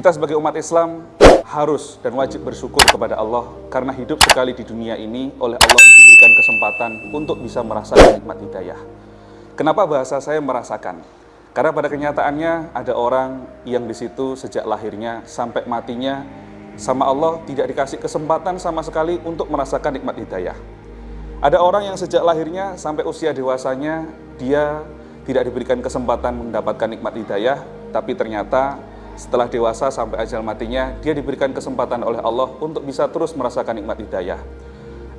Kita sebagai umat Islam harus dan wajib bersyukur kepada Allah karena hidup sekali di dunia ini oleh Allah diberikan kesempatan untuk bisa merasakan nikmat hidayah. Kenapa bahasa saya merasakan? Karena pada kenyataannya ada orang yang di situ sejak lahirnya sampai matinya sama Allah tidak dikasih kesempatan sama sekali untuk merasakan nikmat hidayah. Ada orang yang sejak lahirnya sampai usia dewasanya dia tidak diberikan kesempatan mendapatkan nikmat hidayah, tapi ternyata setelah dewasa sampai ajal matinya, dia diberikan kesempatan oleh Allah untuk bisa terus merasakan nikmat hidayah.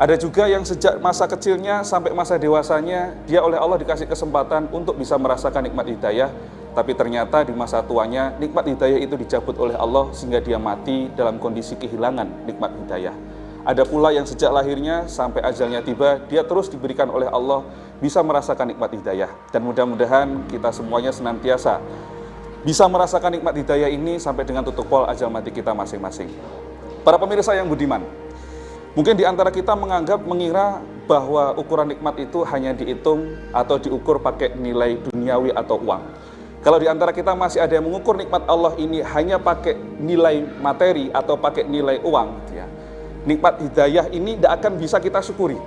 Ada juga yang sejak masa kecilnya sampai masa dewasanya, dia oleh Allah dikasih kesempatan untuk bisa merasakan nikmat hidayah, tapi ternyata di masa tuanya, nikmat hidayah itu dicabut oleh Allah sehingga dia mati dalam kondisi kehilangan nikmat hidayah. Ada pula yang sejak lahirnya sampai ajalnya tiba, dia terus diberikan oleh Allah bisa merasakan nikmat hidayah. Dan mudah-mudahan kita semuanya senantiasa bisa merasakan nikmat hidayah ini sampai dengan tutup pol ajal mati kita masing-masing. Para pemirsa yang budiman, mungkin di antara kita menganggap, mengira bahwa ukuran nikmat itu hanya dihitung atau diukur pakai nilai duniawi atau uang. Kalau di antara kita masih ada yang mengukur nikmat Allah ini hanya pakai nilai materi atau pakai nilai uang, ya. nikmat hidayah ini tidak akan bisa kita syukuri.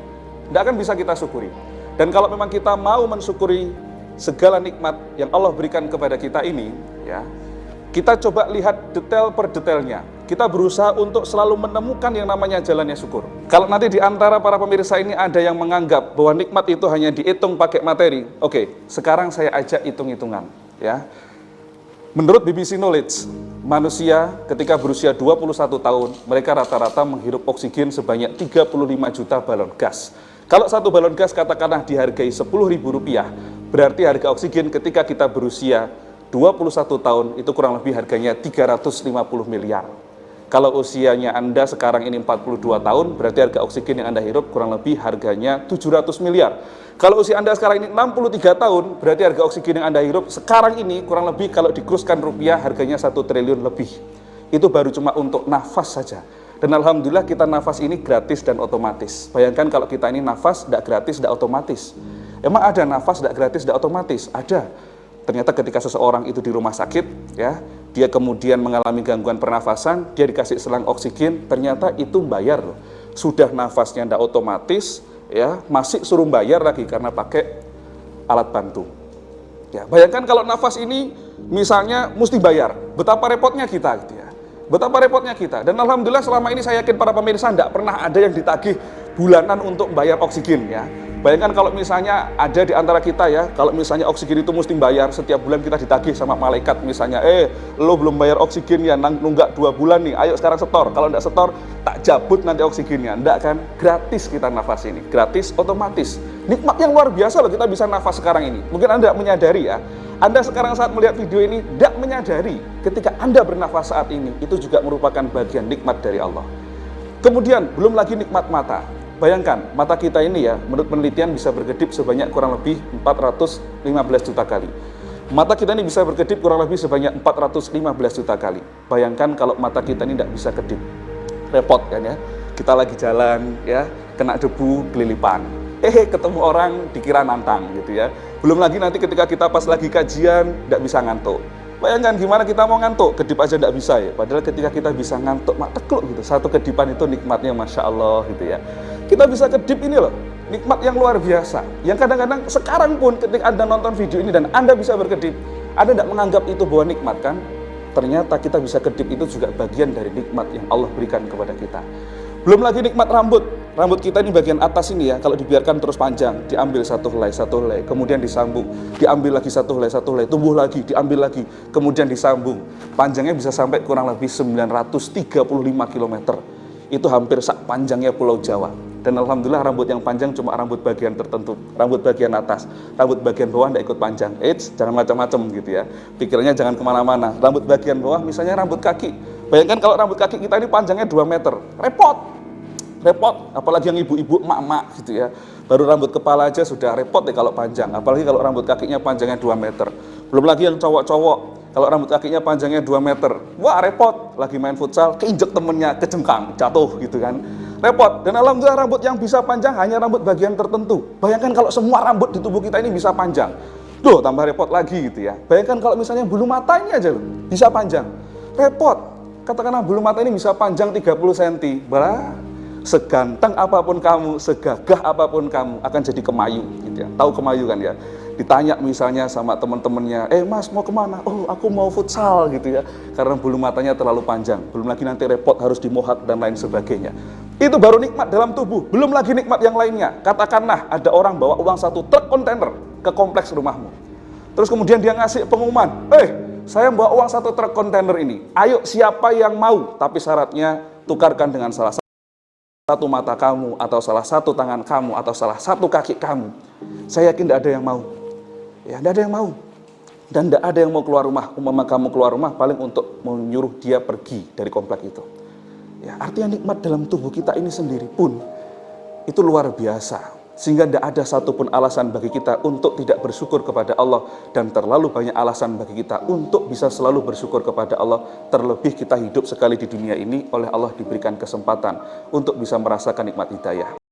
Tidak akan bisa kita syukuri. Dan kalau memang kita mau mensyukuri segala nikmat yang Allah berikan kepada kita ini, ya, kita coba lihat detail per detailnya. Kita berusaha untuk selalu menemukan yang namanya jalannya syukur. Kalau nanti di antara para pemirsa ini ada yang menganggap bahwa nikmat itu hanya dihitung pakai materi, oke, sekarang saya ajak hitung-hitungan, ya. Menurut BBC Knowledge, manusia ketika berusia 21 tahun, mereka rata-rata menghirup oksigen sebanyak 35 juta balon gas. Kalau satu balon gas katakanlah dihargai Rp10.000, Berarti harga oksigen ketika kita berusia 21 tahun itu kurang lebih harganya 350 miliar. Kalau usianya Anda sekarang ini 42 tahun, berarti harga oksigen yang Anda hirup kurang lebih harganya 700 miliar. Kalau usia Anda sekarang ini 63 tahun, berarti harga oksigen yang Anda hirup sekarang ini kurang lebih kalau dikuruskan rupiah harganya 1 triliun lebih. Itu baru cuma untuk nafas saja. Dan Alhamdulillah kita nafas ini gratis dan otomatis. Bayangkan kalau kita ini nafas tidak gratis, tidak otomatis. Emang ada nafas tidak gratis, tidak otomatis? Ada. Ternyata ketika seseorang itu di rumah sakit, ya, dia kemudian mengalami gangguan pernafasan, dia dikasih selang oksigen, ternyata itu bayar loh. Sudah nafasnya tidak otomatis, ya, masih suruh bayar lagi karena pakai alat bantu. Ya, bayangkan kalau nafas ini misalnya mesti bayar, betapa repotnya kita gitu ya. Betapa repotnya kita. Dan alhamdulillah selama ini saya yakin para pemirsa tidak pernah ada yang ditagih bulanan untuk bayar oksigen ya. Bayangkan kalau misalnya ada di antara kita ya, kalau misalnya oksigen itu mesti bayar, setiap bulan kita ditagih sama malaikat misalnya, eh lo belum bayar oksigen ya, nunggak dua bulan nih, ayo sekarang setor. Kalau enggak setor, tak cabut nanti oksigennya. Enggak kan? Gratis kita nafas ini, gratis otomatis. Nikmat yang luar biasa loh kita bisa nafas sekarang ini. Mungkin Anda menyadari ya, Anda sekarang saat melihat video ini tidak menyadari ketika Anda bernafas saat ini, itu juga merupakan bagian nikmat dari Allah. Kemudian, belum lagi nikmat mata. Bayangkan, mata kita ini ya, menurut penelitian bisa berkedip sebanyak kurang lebih 415 juta kali. Mata kita ini bisa berkedip kurang lebih sebanyak 415 juta kali. Bayangkan kalau mata kita ini tidak bisa kedip. Repot kan ya. Kita lagi jalan ya, kena debu, kelilipan. Eh, ketemu orang dikira nantang gitu ya. Belum lagi nanti ketika kita pas lagi kajian, tidak bisa ngantuk. Bayangkan gimana kita mau ngantuk, kedip aja tidak bisa ya. Padahal ketika kita bisa ngantuk, mak tekluk gitu. Satu kedipan itu nikmatnya Masya Allah gitu ya kita bisa kedip ini loh nikmat yang luar biasa. Yang kadang-kadang sekarang pun ketika anda nonton video ini dan anda bisa berkedip anda tidak menganggap itu bahwa nikmat kan? Ternyata kita bisa kedip itu juga bagian dari nikmat yang Allah berikan kepada kita. Belum lagi nikmat rambut. Rambut kita ini bagian atas ini ya kalau dibiarkan terus panjang diambil satu helai satu helai kemudian disambung. Diambil lagi satu helai satu helai tumbuh lagi diambil lagi kemudian disambung. Panjangnya bisa sampai kurang lebih 935 km itu hampir sak panjangnya pulau Jawa dan Alhamdulillah rambut yang panjang cuma rambut bagian tertentu, rambut bagian atas, rambut bagian bawah tidak ikut panjang. Eits, jangan macam-macam gitu ya. Pikirannya jangan ke mana-mana. Rambut bagian bawah misalnya rambut kaki. Bayangkan kalau rambut kaki kita ini panjangnya 2 meter, repot. Repot, apalagi yang ibu-ibu, emak-emak gitu ya. Baru rambut kepala aja sudah repot deh kalau panjang, apalagi kalau rambut kakinya panjangnya 2 meter. Belum lagi yang cowok-cowok, kalau rambut kakinya panjangnya 2 meter, wah repot, lagi main futsal, keinjek temennya, kejengkang, jatuh gitu kan repot. Dan alhamdulillah rambut yang bisa panjang hanya rambut bagian tertentu. Bayangkan kalau semua rambut di tubuh kita ini bisa panjang. Duh, tambah repot lagi gitu ya. Bayangkan kalau misalnya bulu mata ini aja loh, bisa panjang. repot. Katakanlah bulu mata ini bisa panjang 30 cm. Bah, seganteng apa pun kamu, segagah apa pun kamu akan jadi kemayu gitu ya. Tahu kemayu kan ya? Ditanya misalnya sama teman-temannya, "Eh, Mas, mau ke mana?" "Oh, aku mau futsal." gitu ya. Karena bulu matanya terlalu panjang. Belum lagi nanti repot harus dimohak dan lain sebagainya. Itu baru nikmat dalam tubuh, belum lagi nikmat yang lainnya. Katakanlah ada orang bawa uang satu truk kontainer ke kompleks rumahmu. Terus kemudian dia ngasih pengumuman, "Eh, saya bawa uang satu truk kontainer ini. Ayo siapa yang mau, tapi syaratnya tukarkan dengan salah satu mata kamu, atau salah satu tangan kamu, atau salah satu kaki kamu. Saya yakin tidak ada yang mau. Ya, tidak ada yang mau. Dan tidak ada yang mau keluar rumah. Umpama kamu keluar rumah paling untuk menyuruh dia pergi dari komplek itu. Ya, artinya nikmat dalam tubuh kita ini sendiri pun itu luar biasa. Sehingga tidak ada satupun alasan bagi kita untuk tidak bersyukur kepada Allah dan terlalu banyak alasan bagi kita untuk bisa selalu bersyukur kepada Allah. Terlebih kita hidup sekali di dunia ini oleh Allah diberikan kesempatan untuk bisa merasakan nikmat hidayah.